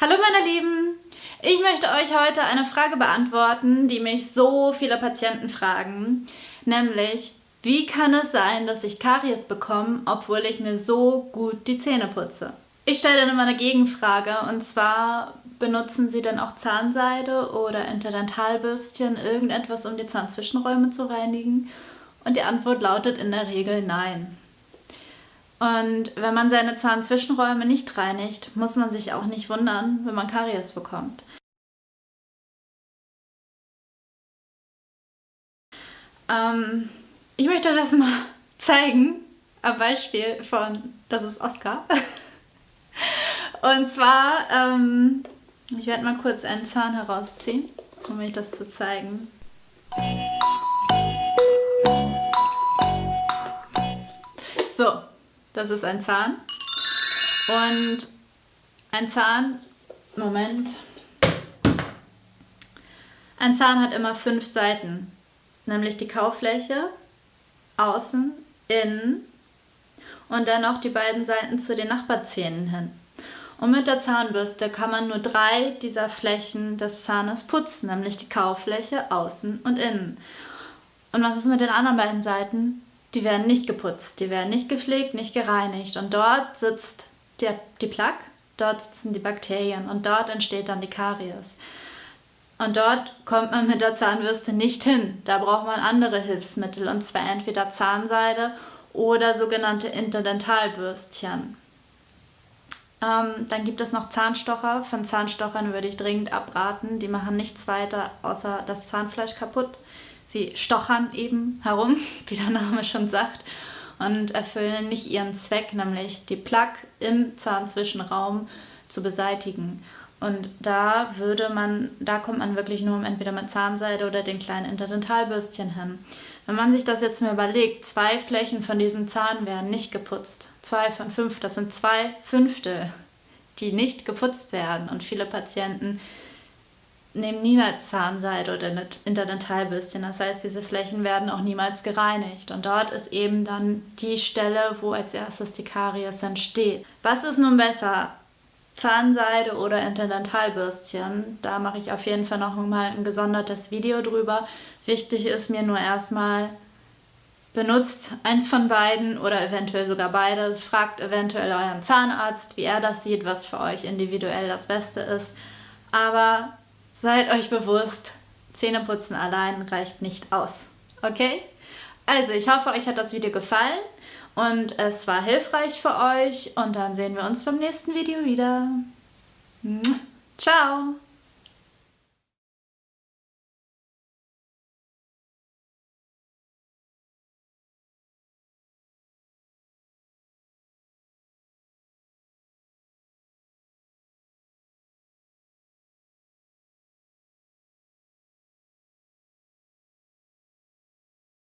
Hallo meine Lieben! Ich möchte euch heute eine Frage beantworten, die mich so viele Patienten fragen, nämlich wie kann es sein, dass ich Karies bekomme, obwohl ich mir so gut die Zähne putze? Ich stelle dann immer eine Gegenfrage und zwar benutzen Sie denn auch Zahnseide oder Interdentalbürstchen, irgendetwas, um die Zahnzwischenräume zu reinigen? Und die Antwort lautet in der Regel nein. Und wenn man seine Zahnzwischenräume nicht reinigt, muss man sich auch nicht wundern, wenn man Karies bekommt. Ähm, ich möchte das mal zeigen, am Beispiel von, das ist Oscar. Und zwar, ähm, ich werde mal kurz einen Zahn herausziehen, um euch das zu zeigen. Das ist ein Zahn. Und ein Zahn, Moment, ein Zahn hat immer fünf Seiten, nämlich die Kaufläche, außen, innen und dann auch die beiden Seiten zu den Nachbarzähnen hin. Und mit der Zahnbürste kann man nur drei dieser Flächen des Zahnes putzen, nämlich die Kaufläche, außen und innen. Und was ist mit den anderen beiden Seiten? Die werden nicht geputzt, die werden nicht gepflegt, nicht gereinigt. Und dort sitzt der, die Plaque, dort sitzen die Bakterien und dort entsteht dann die Karies. Und dort kommt man mit der Zahnbürste nicht hin. Da braucht man andere Hilfsmittel und zwar entweder Zahnseide oder sogenannte Interdentalbürstchen. Ähm, dann gibt es noch Zahnstocher. Von Zahnstochern würde ich dringend abraten. Die machen nichts weiter, außer das Zahnfleisch kaputt. Sie stochern eben herum, wie der Name schon sagt, und erfüllen nicht ihren Zweck, nämlich die Plaque im Zahnzwischenraum zu beseitigen. Und da würde man, da kommt man wirklich nur entweder mit Zahnseide oder den kleinen Interdentalbürstchen hin. Wenn man sich das jetzt mal überlegt, zwei Flächen von diesem Zahn werden nicht geputzt. Zwei von fünf, das sind zwei Fünftel, die nicht geputzt werden. Und viele Patienten nehmen niemals Zahnseide oder Interdentalbürstchen. Das heißt, diese Flächen werden auch niemals gereinigt. Und dort ist eben dann die Stelle, wo als erstes die Karies entsteht. Was ist nun besser? Zahnseide oder Interdentalbürstchen? Da mache ich auf jeden Fall noch mal ein gesondertes Video drüber. Wichtig ist mir nur erstmal, benutzt eins von beiden oder eventuell sogar beides. Fragt eventuell euren Zahnarzt, wie er das sieht, was für euch individuell das Beste ist. Aber Seid euch bewusst, Zähneputzen allein reicht nicht aus. Okay? Also, ich hoffe, euch hat das Video gefallen und es war hilfreich für euch und dann sehen wir uns beim nächsten Video wieder. Ciao!